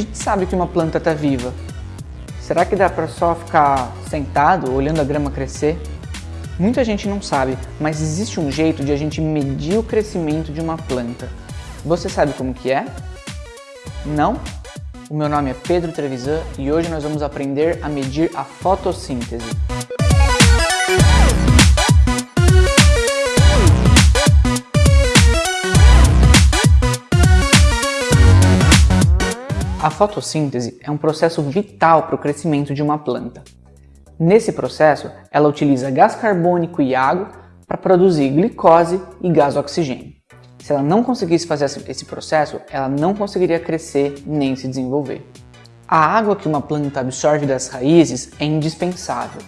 a gente sabe que uma planta está viva? Será que dá para só ficar sentado olhando a grama crescer? Muita gente não sabe, mas existe um jeito de a gente medir o crescimento de uma planta. Você sabe como que é? Não? O meu nome é Pedro Trevisan e hoje nós vamos aprender a medir a fotossíntese. A fotossíntese é um processo vital para o crescimento de uma planta. Nesse processo, ela utiliza gás carbônico e água para produzir glicose e gás oxigênio. Se ela não conseguisse fazer esse processo, ela não conseguiria crescer nem se desenvolver. A água que uma planta absorve das raízes é indispensável.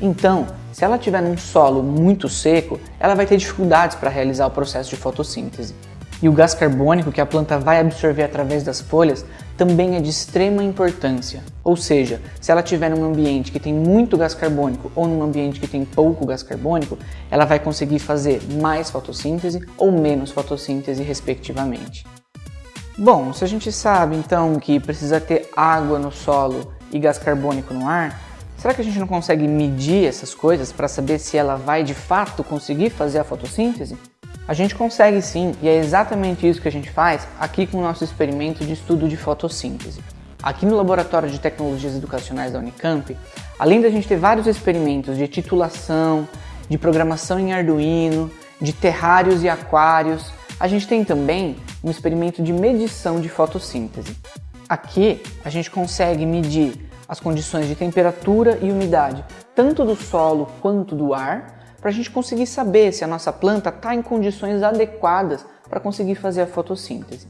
Então, se ela estiver num solo muito seco, ela vai ter dificuldades para realizar o processo de fotossíntese. E o gás carbônico que a planta vai absorver através das folhas também é de extrema importância. Ou seja, se ela estiver num ambiente que tem muito gás carbônico ou num ambiente que tem pouco gás carbônico, ela vai conseguir fazer mais fotossíntese ou menos fotossíntese, respectivamente. Bom, se a gente sabe então que precisa ter água no solo e gás carbônico no ar, será que a gente não consegue medir essas coisas para saber se ela vai de fato conseguir fazer a fotossíntese? A gente consegue sim, e é exatamente isso que a gente faz aqui com o nosso experimento de estudo de fotossíntese. Aqui no Laboratório de Tecnologias Educacionais da Unicamp, além da gente ter vários experimentos de titulação, de programação em Arduino, de terrários e aquários, a gente tem também um experimento de medição de fotossíntese. Aqui a gente consegue medir as condições de temperatura e umidade, tanto do solo quanto do ar, para a gente conseguir saber se a nossa planta está em condições adequadas para conseguir fazer a fotossíntese.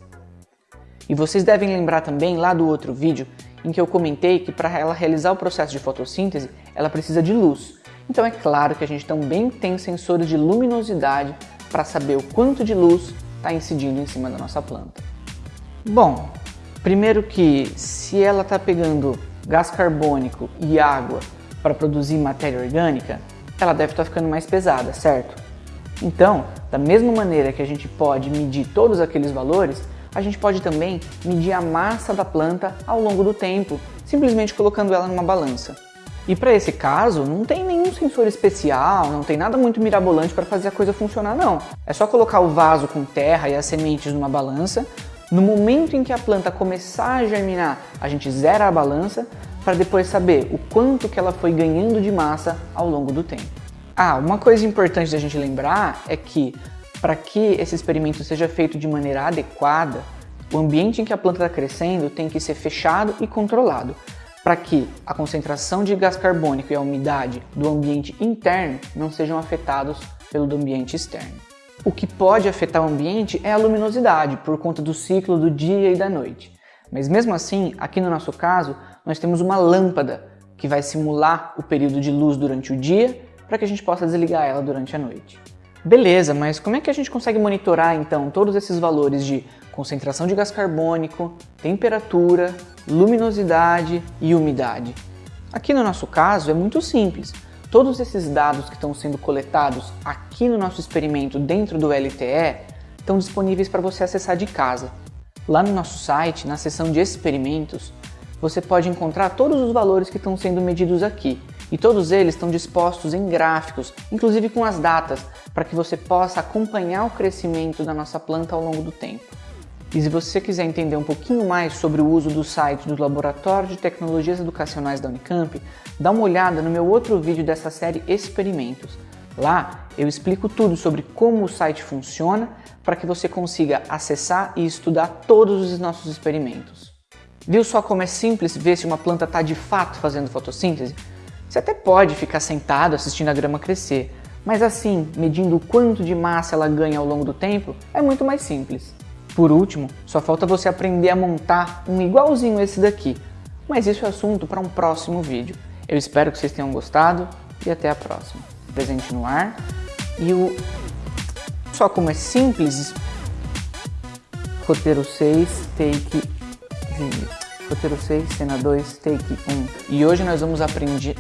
E vocês devem lembrar também lá do outro vídeo em que eu comentei que para ela realizar o processo de fotossíntese ela precisa de luz. Então é claro que a gente também tem sensores de luminosidade para saber o quanto de luz está incidindo em cima da nossa planta. Bom, primeiro que se ela está pegando gás carbônico e água para produzir matéria orgânica, ela deve estar ficando mais pesada, certo? Então, da mesma maneira que a gente pode medir todos aqueles valores, a gente pode também medir a massa da planta ao longo do tempo, simplesmente colocando ela numa balança. E para esse caso, não tem nenhum sensor especial, não tem nada muito mirabolante para fazer a coisa funcionar não. É só colocar o vaso com terra e as sementes numa balança, no momento em que a planta começar a germinar, a gente zera a balança, para depois saber o quanto que ela foi ganhando de massa ao longo do tempo. Ah, uma coisa importante da gente lembrar é que para que esse experimento seja feito de maneira adequada, o ambiente em que a planta está crescendo tem que ser fechado e controlado, para que a concentração de gás carbônico e a umidade do ambiente interno não sejam afetados pelo do ambiente externo. O que pode afetar o ambiente é a luminosidade, por conta do ciclo do dia e da noite. Mas mesmo assim, aqui no nosso caso, nós temos uma lâmpada que vai simular o período de luz durante o dia para que a gente possa desligar ela durante a noite. Beleza, mas como é que a gente consegue monitorar então todos esses valores de concentração de gás carbônico, temperatura, luminosidade e umidade? Aqui no nosso caso é muito simples. Todos esses dados que estão sendo coletados aqui no nosso experimento dentro do LTE estão disponíveis para você acessar de casa. Lá no nosso site, na seção de experimentos, você pode encontrar todos os valores que estão sendo medidos aqui. E todos eles estão dispostos em gráficos, inclusive com as datas, para que você possa acompanhar o crescimento da nossa planta ao longo do tempo. E se você quiser entender um pouquinho mais sobre o uso do site do Laboratório de Tecnologias Educacionais da Unicamp, dá uma olhada no meu outro vídeo dessa série Experimentos. Lá eu explico tudo sobre como o site funciona para que você consiga acessar e estudar todos os nossos experimentos. Viu só como é simples ver se uma planta está de fato fazendo fotossíntese? Você até pode ficar sentado assistindo a grama crescer, mas assim, medindo o quanto de massa ela ganha ao longo do tempo, é muito mais simples. Por último, só falta você aprender a montar um igualzinho esse daqui, mas isso é assunto para um próximo vídeo. Eu espero que vocês tenham gostado e até a próxima. Presente no ar e o... Só como é simples, roteiro 6, take vídeo. Roteiro 6, cena 2, take 1. E hoje nós vamos aprender...